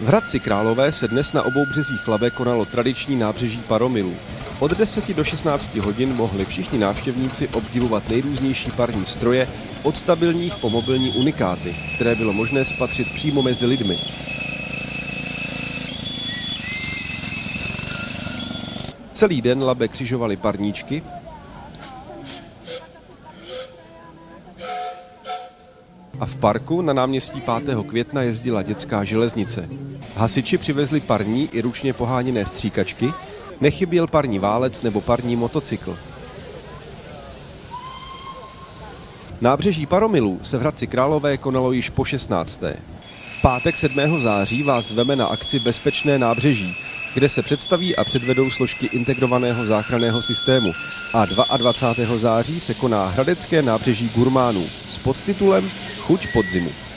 V Hradci Králové se dnes na obou březích Labe konalo tradiční nábřeží paromilů. Od 10 do 16 hodin mohli všichni návštěvníci obdivovat nejrůznější parní stroje, od stabilních po mobilní unikáty, které bylo možné spatřit přímo mezi lidmi. Celý den Labe křižovali parníčky, a v parku na náměstí 5. května jezdila dětská železnice. Hasiči přivezli parní i ručně poháněné stříkačky, nechyběl parní válec nebo parní motocykl. Nábřeží Paromilů se v Hradci Králové konalo již po 16. V pátek 7. září vás veme na akci Bezpečné nábřeží, kde se představí a předvedou složky integrovaného záchranného systému. A 22. září se koná Hradecké nábřeží gurmánů s podtitulem Chuť podzimu.